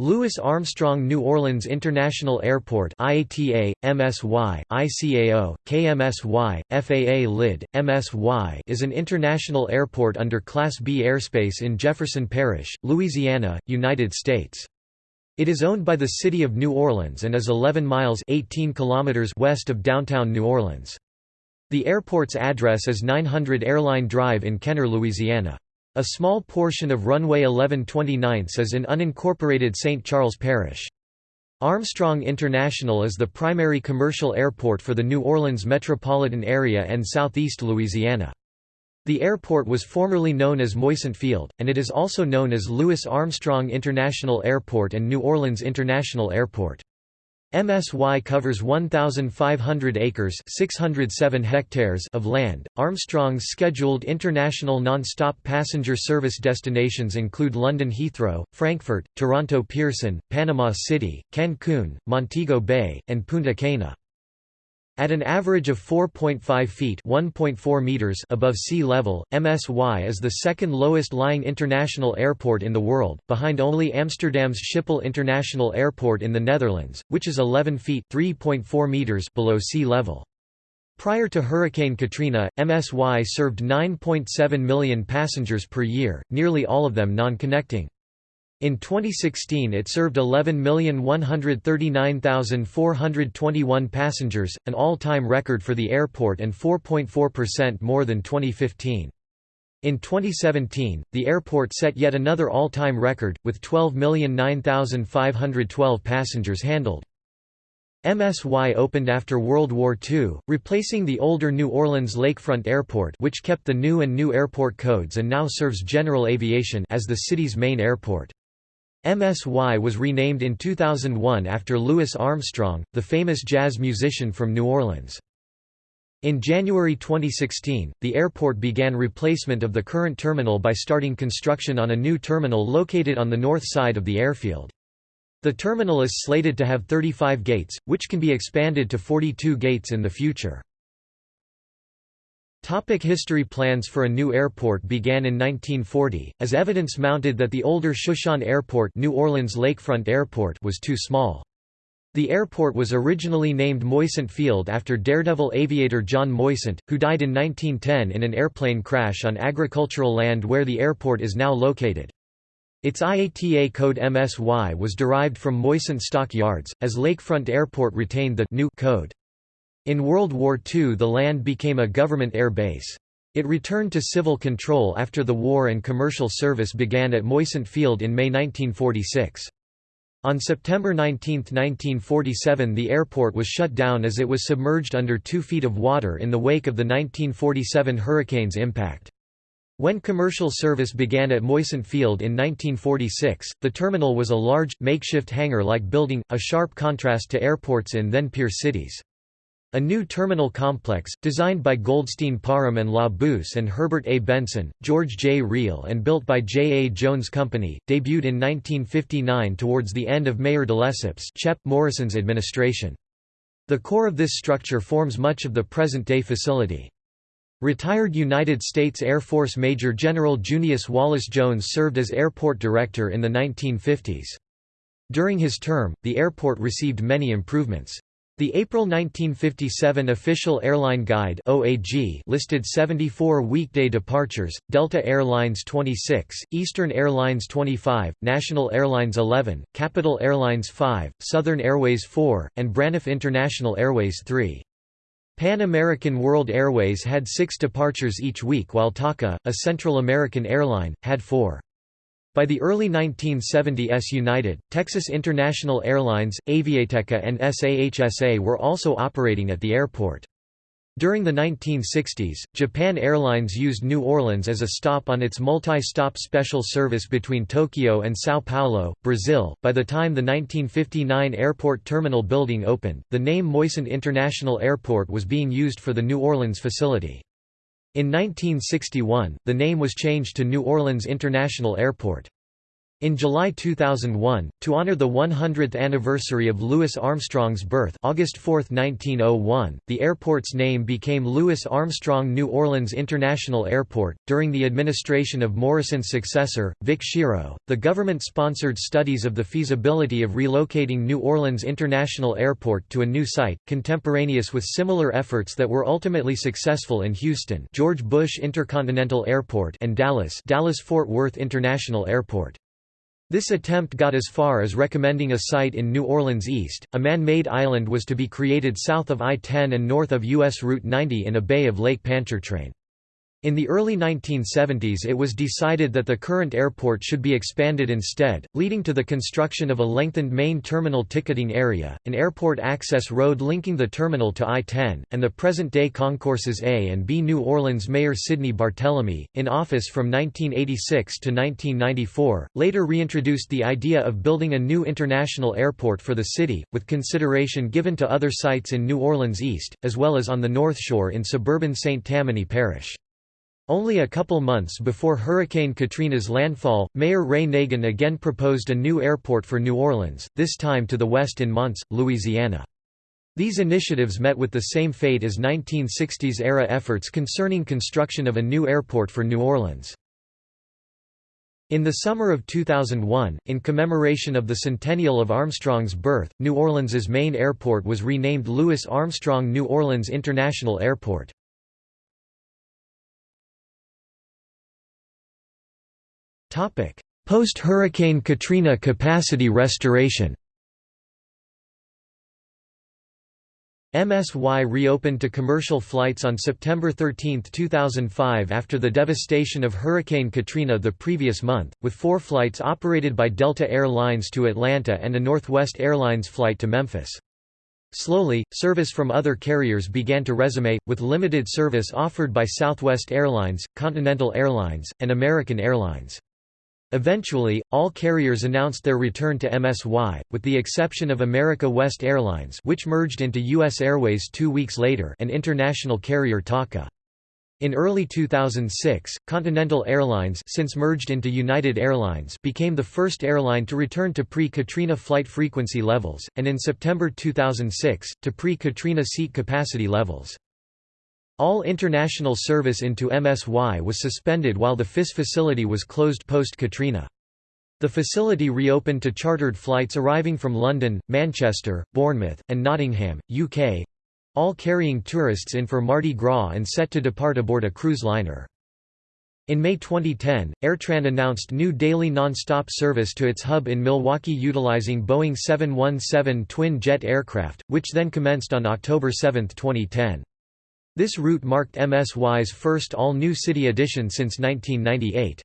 Louis Armstrong New Orleans International Airport IATA, MSY, ICAO, KMSY, FAA LID, MSY is an international airport under Class B airspace in Jefferson Parish, Louisiana, United States. It is owned by the City of New Orleans and is 11 miles 18 kilometers west of downtown New Orleans. The airport's address is 900 Airline Drive in Kenner, Louisiana. A small portion of runway 1129 is in unincorporated St. Charles Parish. Armstrong International is the primary commercial airport for the New Orleans metropolitan area and southeast Louisiana. The airport was formerly known as Moisant Field, and it is also known as Louis Armstrong International Airport and New Orleans International Airport. MSY covers 1,500 acres 607 hectares of land. Armstrong's scheduled international non-stop passenger service destinations include London Heathrow, Frankfurt, Toronto Pearson, Panama City, Cancun, Montego Bay, and Punta Cana. At an average of 4.5 feet (1.4 meters) above sea level, MSY is the second lowest lying international airport in the world, behind only Amsterdam's Schiphol International Airport in the Netherlands, which is 11 feet (3.4 meters) below sea level. Prior to Hurricane Katrina, MSY served 9.7 million passengers per year, nearly all of them non-connecting. In 2016 it served 11,139,421 passengers, an all-time record for the airport and 4.4% more than 2015. In 2017, the airport set yet another all-time record, with 12,009,512 passengers handled. MSY opened after World War II, replacing the older New Orleans Lakefront Airport which kept the new and new airport codes and now serves general aviation as the city's main airport. MSY was renamed in 2001 after Louis Armstrong, the famous jazz musician from New Orleans. In January 2016, the airport began replacement of the current terminal by starting construction on a new terminal located on the north side of the airfield. The terminal is slated to have 35 gates, which can be expanded to 42 gates in the future. Topic history Plans for a new airport began in 1940, as evidence mounted that the older Shushan Airport, New Orleans Lakefront Airport was too small. The airport was originally named Moisant Field after daredevil aviator John Moisant, who died in 1910 in an airplane crash on agricultural land where the airport is now located. Its IATA code MSY was derived from Moisant Stock Yards, as Lakefront Airport retained the new code. In World War II the land became a government air base. It returned to civil control after the war and commercial service began at Moisant Field in May 1946. On September 19, 1947 the airport was shut down as it was submerged under two feet of water in the wake of the 1947 hurricane's impact. When commercial service began at Moisant Field in 1946, the terminal was a large, makeshift hangar-like building, a sharp contrast to airports in then-peer cities. A new terminal complex, designed by Goldstein Parham and Labouisse and Herbert A. Benson, George J. Reel and built by J. A. Jones Company, debuted in 1959 towards the end of Mayor de Lesseps Chep Morrison's administration. The core of this structure forms much of the present-day facility. Retired United States Air Force Major General Junius Wallace Jones served as airport director in the 1950s. During his term, the airport received many improvements. The April 1957 Official Airline Guide (OAG) listed 74 weekday departures: Delta Airlines 26, Eastern Airlines 25, National Airlines 11, Capital Airlines 5, Southern Airways 4, and Braniff International Airways 3. Pan American World Airways had 6 departures each week while TACA, a Central American airline, had 4. By the early 1970s United, Texas International Airlines, Aviateca and SAHSA were also operating at the airport. During the 1960s, Japan Airlines used New Orleans as a stop on its multi-stop special service between Tokyo and São Paulo, Brazil. By the time the 1959 airport terminal building opened, the name Moisant International Airport was being used for the New Orleans facility. In 1961, the name was changed to New Orleans International Airport. In July 2001, to honor the 100th anniversary of Louis Armstrong's birth August 4, 1901, the airport's name became Louis Armstrong New Orleans International Airport. During the administration of Morrison's successor, Vic Schiro, the government sponsored studies of the feasibility of relocating New Orleans International Airport to a new site, contemporaneous with similar efforts that were ultimately successful in Houston George Bush Intercontinental Airport and Dallas Dallas-Fort Worth International Airport. This attempt got as far as recommending a site in New Orleans East. A man-made island was to be created south of I-10 and north of US Route 90 in a bay of Lake Pontchartrain. In the early 1970s it was decided that the current airport should be expanded instead, leading to the construction of a lengthened main terminal ticketing area, an airport access road linking the terminal to I-10, and the present-day concourses A and B. New Orleans Mayor Sidney Barthélemy, in office from 1986 to 1994, later reintroduced the idea of building a new international airport for the city, with consideration given to other sites in New Orleans East, as well as on the North Shore in suburban St. Tammany Parish. Only a couple months before Hurricane Katrina's landfall, Mayor Ray Nagin again proposed a new airport for New Orleans, this time to the west in Mons, Louisiana. These initiatives met with the same fate as 1960s-era efforts concerning construction of a new airport for New Orleans. In the summer of 2001, in commemoration of the centennial of Armstrong's birth, New Orleans's main airport was renamed Louis Armstrong New Orleans International Airport. Post-Hurricane Katrina capacity restoration MSY reopened to commercial flights on September 13, 2005 after the devastation of Hurricane Katrina the previous month, with four flights operated by Delta Air Lines to Atlanta and a Northwest Airlines flight to Memphis. Slowly, service from other carriers began to resume, with limited service offered by Southwest Airlines, Continental Airlines, and American Airlines. Eventually, all carriers announced their return to MSY, with the exception of America West Airlines which merged into U.S. Airways two weeks later and international carrier TACA. In early 2006, Continental Airlines since merged into United Airlines became the first airline to return to pre-Katrina flight frequency levels, and in September 2006, to pre-Katrina seat capacity levels. All international service into MSY was suspended while the FIS facility was closed post-Katrina. The facility reopened to chartered flights arriving from London, Manchester, Bournemouth, and Nottingham, UK, all carrying tourists in for Mardi Gras and set to depart aboard a cruise liner. In May 2010, AirTran announced new daily non-stop service to its hub in Milwaukee utilizing Boeing 717 twin-jet aircraft, which then commenced on October 7, 2010. This route marked MSY's first all-new city edition since 1998.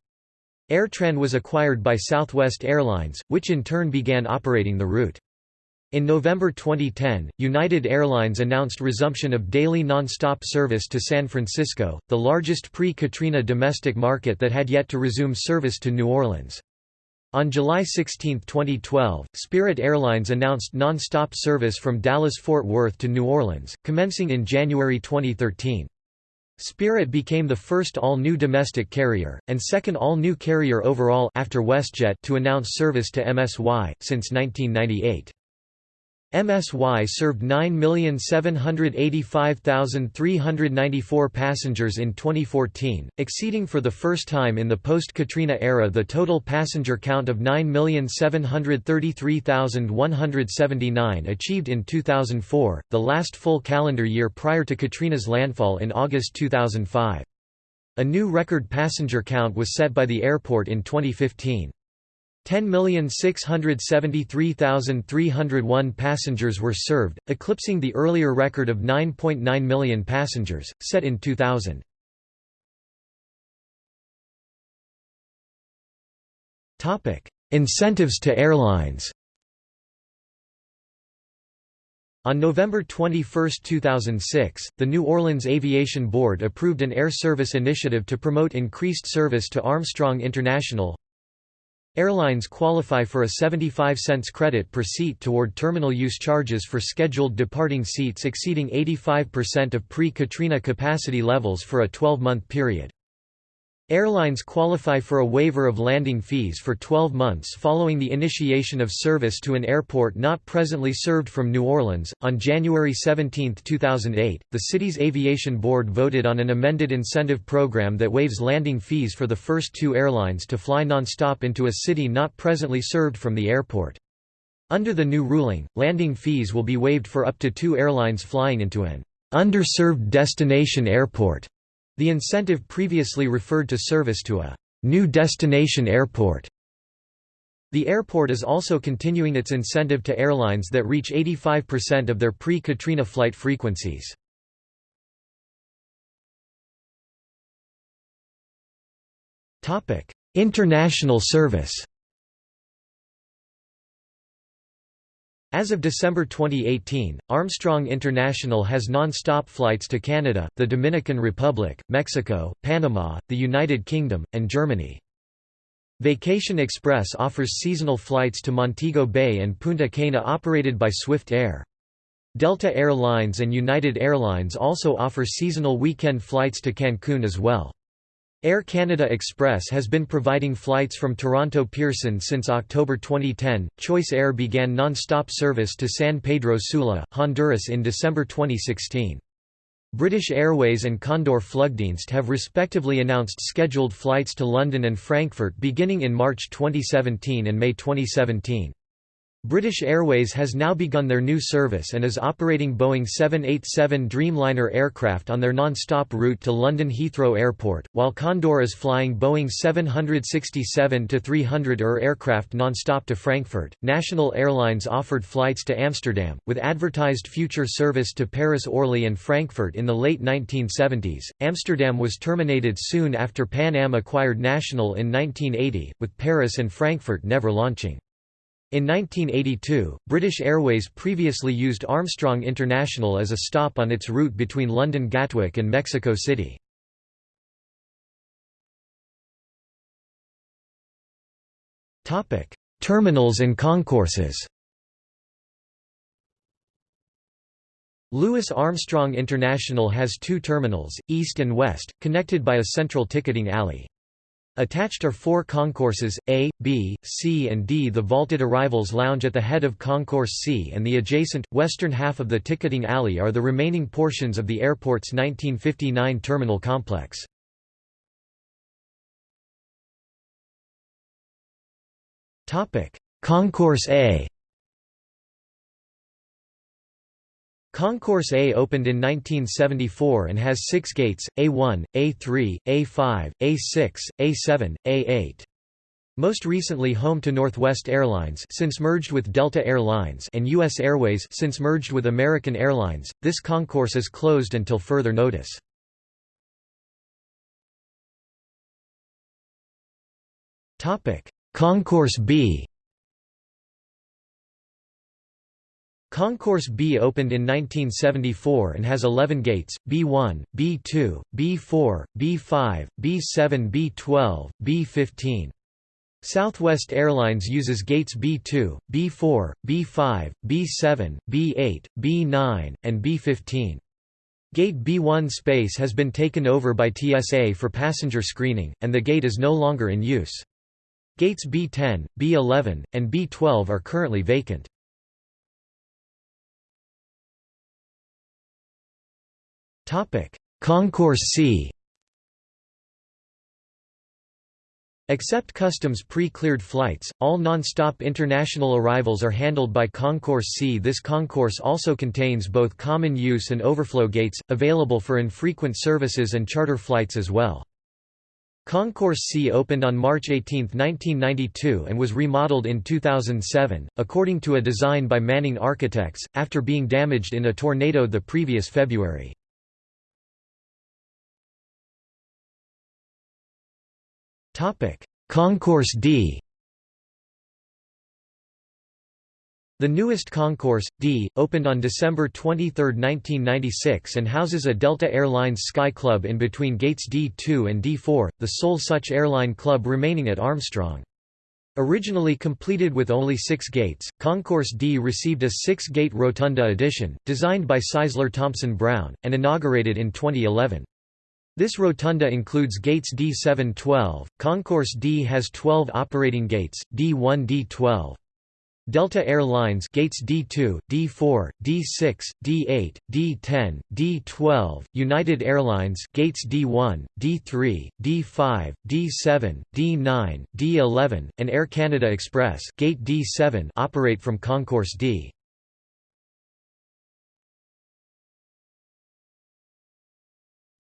AirTran was acquired by Southwest Airlines, which in turn began operating the route. In November 2010, United Airlines announced resumption of daily non-stop service to San Francisco, the largest pre-Katrina domestic market that had yet to resume service to New Orleans. On July 16, 2012, Spirit Airlines announced non-stop service from Dallas-Fort Worth to New Orleans, commencing in January 2013. Spirit became the first all-new domestic carrier, and second all-new carrier overall after WestJet to announce service to MSY, since 1998. MSY served 9,785,394 passengers in 2014, exceeding for the first time in the post-Katrina era the total passenger count of 9,733,179 achieved in 2004, the last full calendar year prior to Katrina's landfall in August 2005. A new record passenger count was set by the airport in 2015. 10,673,301 passengers were served, eclipsing the earlier record of 9.9 million passengers, set in 2000. Incentives to airlines On November 21, 2006, the New Orleans Aviation Board approved an air service initiative to promote increased service to Armstrong International Airlines qualify for a 75 cents credit per seat toward terminal use charges for scheduled departing seats exceeding 85% of pre-Katrina capacity levels for a 12-month period. Airlines qualify for a waiver of landing fees for 12 months following the initiation of service to an airport not presently served from New Orleans. On January 17, 2008, the city's aviation board voted on an amended incentive program that waives landing fees for the first two airlines to fly nonstop into a city not presently served from the airport. Under the new ruling, landing fees will be waived for up to two airlines flying into an underserved destination airport. The incentive previously referred to service to a new destination airport. The airport is also continuing its incentive to airlines that reach 85% of their pre-Katrina flight frequencies. International service As of December 2018, Armstrong International has non-stop flights to Canada, the Dominican Republic, Mexico, Panama, the United Kingdom, and Germany. Vacation Express offers seasonal flights to Montego Bay and Punta Cana operated by Swift Air. Delta Air Lines and United Airlines also offer seasonal weekend flights to Cancun as well. Air Canada Express has been providing flights from Toronto Pearson since October 2010. Choice Air began non-stop service to San Pedro Sula, Honduras in December 2016. British Airways and Condor Flugdienst have respectively announced scheduled flights to London and Frankfurt beginning in March 2017 and May 2017. British Airways has now begun their new service and is operating Boeing 787 Dreamliner aircraft on their non-stop route to London Heathrow Airport, while Condor is flying Boeing 767-300 ER aircraft non-stop to Frankfurt. National Airlines offered flights to Amsterdam, with advertised future service to Paris Orly and Frankfurt in the late 1970s. Amsterdam was terminated soon after Pan Am acquired National in 1980, with Paris and Frankfurt never launching. In 1982, British Airways previously used Armstrong International as a stop on its route between London Gatwick and Mexico City. Terminals and concourses Louis Armstrong International has two terminals, east and west, connected by a central ticketing alley. Attached are four concourses, A, B, C and D. The vaulted arrivals lounge at the head of Concourse C and the adjacent, western half of the ticketing alley are the remaining portions of the airport's 1959 terminal complex. Concourse A Concourse A opened in 1974 and has six gates, A1, A3, A5, A6, A7, A8. Most recently home to Northwest Airlines since merged with Delta Air Lines and US Airways since merged with American Airlines, this concourse is closed until further notice. Concourse B Concourse B opened in 1974 and has 11 gates, B1, B2, B4, B5, B7 B12, B15. Southwest Airlines uses gates B2, B4, B5, B7, B8, B9, and B15. Gate B1 space has been taken over by TSA for passenger screening, and the gate is no longer in use. Gates B10, B11, and B12 are currently vacant. Concourse C Except customs pre-cleared flights, all non-stop international arrivals are handled by Concourse C. This concourse also contains both common use and overflow gates, available for infrequent services and charter flights as well. Concourse C opened on March 18, 1992 and was remodeled in 2007, according to a design by Manning Architects, after being damaged in a tornado the previous February. Concourse D The newest Concourse, D, opened on December 23, 1996 and houses a Delta Airlines Sky Club in between gates D2 and D4, the sole such airline club remaining at Armstrong. Originally completed with only six gates, Concourse D received a six-gate Rotunda addition, designed by Sizeler Thompson Brown, and inaugurated in 2011. This rotunda includes gates D7-12, Concourse D has 12 operating gates, D1 D12. Delta Air Lines gates D2, D4, D6, D8, D10, D12, United Airlines gates D1, D3, D5, D7, D9, D11, and Air Canada Express gate D7 operate from Concourse D.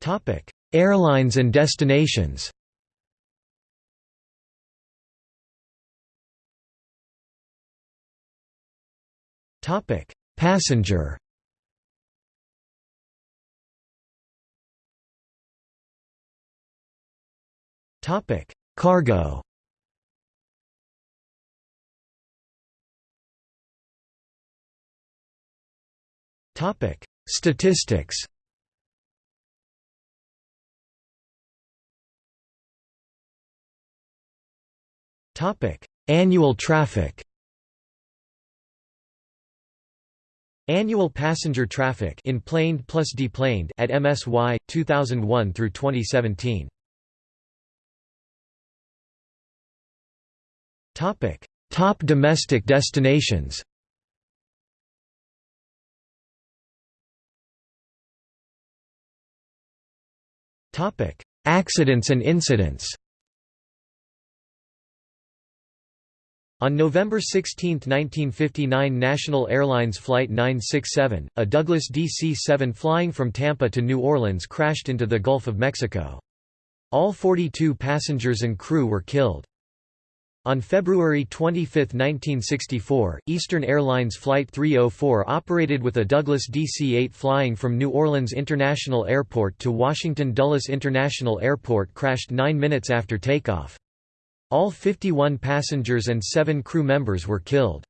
Topic: Airlines and destinations. Passenger. Cargo. Topic: Statistics. Annual traffic. Annual passenger traffic in planed plus deplaned at MSY 2001 through 2017. Topic: Top domestic destinations. Topic: Accidents and incidents. On November 16, 1959 National Airlines Flight 967, a Douglas DC-7 flying from Tampa to New Orleans crashed into the Gulf of Mexico. All 42 passengers and crew were killed. On February 25, 1964, Eastern Airlines Flight 304 operated with a Douglas DC-8 flying from New Orleans International Airport to Washington Dulles International Airport crashed nine minutes after takeoff. All 51 passengers and seven crew members were killed.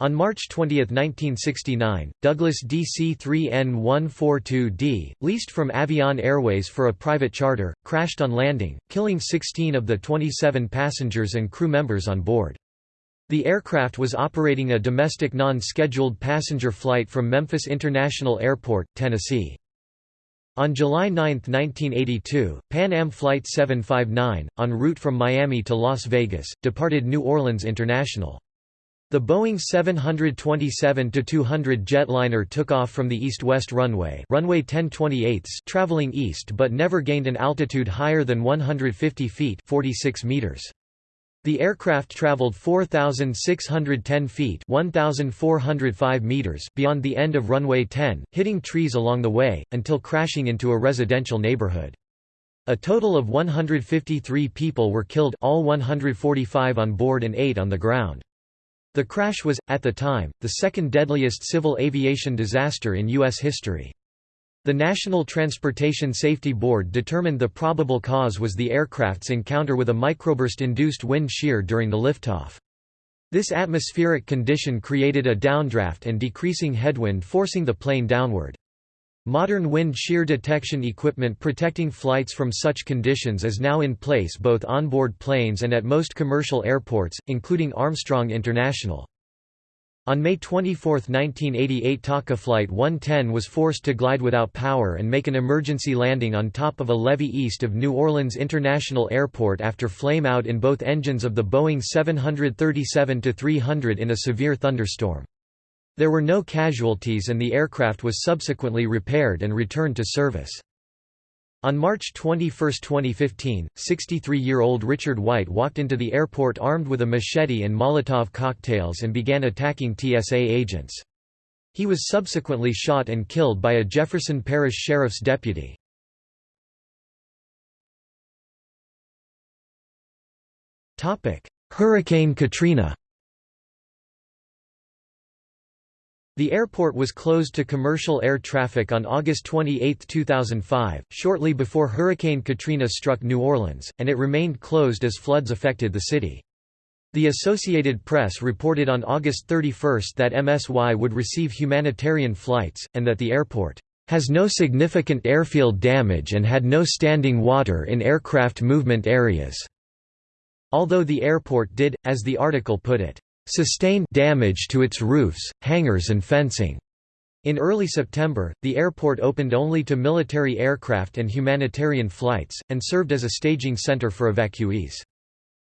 On March 20, 1969, Douglas DC-3N142D, leased from Avion Airways for a private charter, crashed on landing, killing 16 of the 27 passengers and crew members on board. The aircraft was operating a domestic non-scheduled passenger flight from Memphis International Airport, Tennessee. On July 9, 1982, Pan Am Flight 759, en route from Miami to Las Vegas, departed New Orleans International. The Boeing 727-200 jetliner took off from the east-west runway runway 1028 traveling east but never gained an altitude higher than 150 feet 46 meters. The aircraft traveled 4,610 feet 1,405 meters beyond the end of runway 10, hitting trees along the way, until crashing into a residential neighborhood. A total of 153 people were killed all 145 on board and 8 on the ground. The crash was, at the time, the second deadliest civil aviation disaster in U.S. history. The National Transportation Safety Board determined the probable cause was the aircraft's encounter with a microburst-induced wind shear during the liftoff. This atmospheric condition created a downdraft and decreasing headwind forcing the plane downward. Modern wind shear detection equipment protecting flights from such conditions is now in place both onboard planes and at most commercial airports, including Armstrong International. On May 24, 1988 TACA Flight 110 was forced to glide without power and make an emergency landing on top of a levee east of New Orleans International Airport after flame-out in both engines of the Boeing 737-300 in a severe thunderstorm. There were no casualties and the aircraft was subsequently repaired and returned to service. On March 21, 2015, 63-year-old Richard White walked into the airport armed with a machete and Molotov cocktails and began attacking TSA agents. He was subsequently shot and killed by a Jefferson Parish Sheriff's deputy. Hurricane Katrina The airport was closed to commercial air traffic on August 28, 2005, shortly before Hurricane Katrina struck New Orleans, and it remained closed as floods affected the city. The Associated Press reported on August 31 that MSY would receive humanitarian flights, and that the airport has no significant airfield damage and had no standing water in aircraft movement areas. Although the airport did, as the article put it, sustain damage to its roofs, hangars and fencing. In early September, the airport opened only to military aircraft and humanitarian flights, and served as a staging center for evacuees.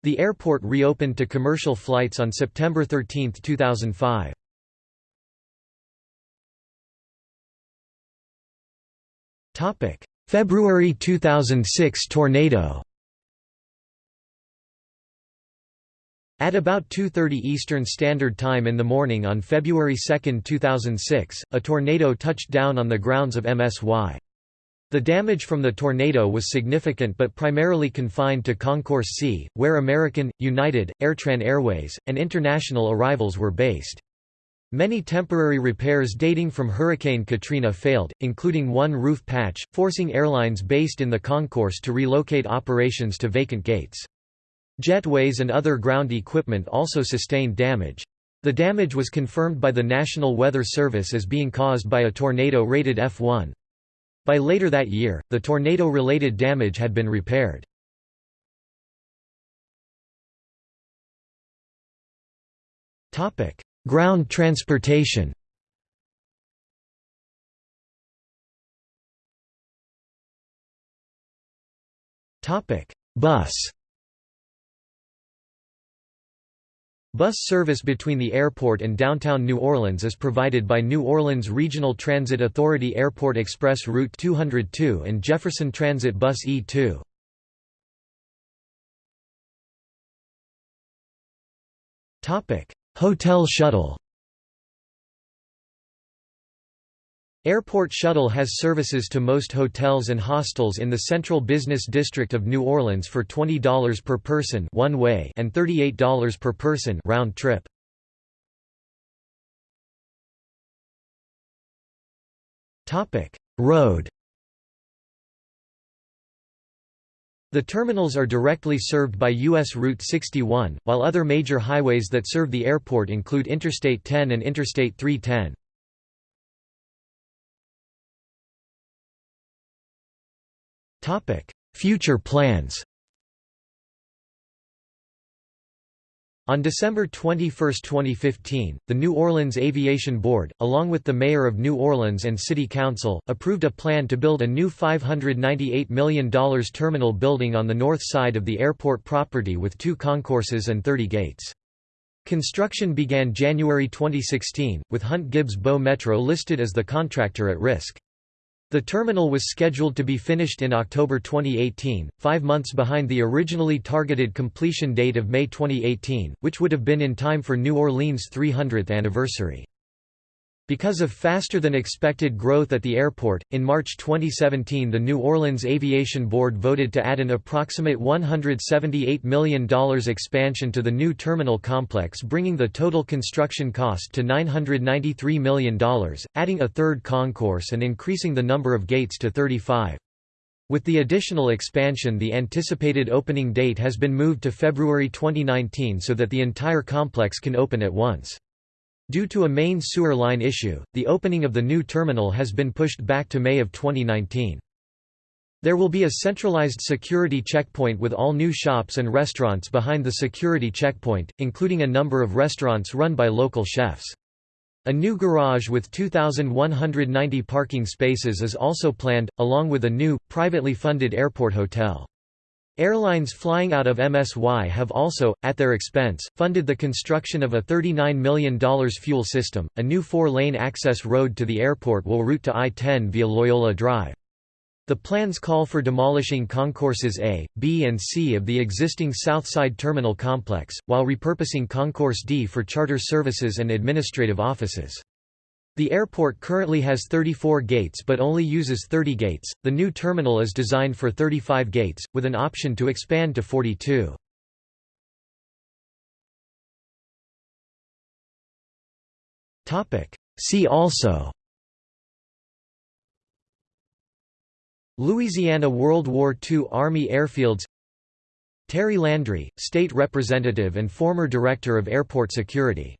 The airport reopened to commercial flights on September 13, 2005. February 2006 tornado At about 2.30 Eastern Standard Time in the morning on February 2, 2006, a tornado touched down on the grounds of MSY. The damage from the tornado was significant but primarily confined to Concourse C, where American, United, Airtran Airways, and international arrivals were based. Many temporary repairs dating from Hurricane Katrina failed, including one roof patch, forcing airlines based in the concourse to relocate operations to vacant gates. Jetways and other ground equipment also sustained damage. The damage was confirmed by the National Weather Service as being caused by a tornado rated F1. By later that year, the tornado-related damage had been repaired. Ground transportation Bus Bus service between the airport and downtown New Orleans is provided by New Orleans Regional Transit Authority Airport Express Route 202 and Jefferson Transit Bus E2. Hotel shuttle Airport Shuttle has services to most hotels and hostels in the Central Business District of New Orleans for $20 per person one way and $38 per person round trip. Topic: Road The terminals are directly served by U.S. Route 61, while other major highways that serve the airport include Interstate 10 and Interstate 310. Future plans On December 21, 2015, the New Orleans Aviation Board, along with the Mayor of New Orleans and City Council, approved a plan to build a new $598 million terminal building on the north side of the airport property with two concourses and 30 gates. Construction began January 2016, with Hunt Gibbs Boh Metro listed as the contractor at risk. The terminal was scheduled to be finished in October 2018, five months behind the originally targeted completion date of May 2018, which would have been in time for New Orleans' 300th anniversary. Because of faster-than-expected growth at the airport, in March 2017 the New Orleans Aviation Board voted to add an approximate $178 million expansion to the new terminal complex bringing the total construction cost to $993 million, adding a third concourse and increasing the number of gates to 35. With the additional expansion the anticipated opening date has been moved to February 2019 so that the entire complex can open at once. Due to a main sewer line issue, the opening of the new terminal has been pushed back to May of 2019. There will be a centralized security checkpoint with all new shops and restaurants behind the security checkpoint, including a number of restaurants run by local chefs. A new garage with 2,190 parking spaces is also planned, along with a new, privately funded airport hotel. Airlines flying out of MSY have also, at their expense, funded the construction of a $39 million fuel system. A new four-lane access road to the airport will route to I-10 via Loyola Drive. The plans call for demolishing concourses A, B and C of the existing Southside Terminal complex, while repurposing Concourse D for charter services and administrative offices. The airport currently has 34 gates but only uses 30 gates. The new terminal is designed for 35 gates, with an option to expand to 42. See also Louisiana World War II Army Airfields Terry Landry, State Representative and former Director of Airport Security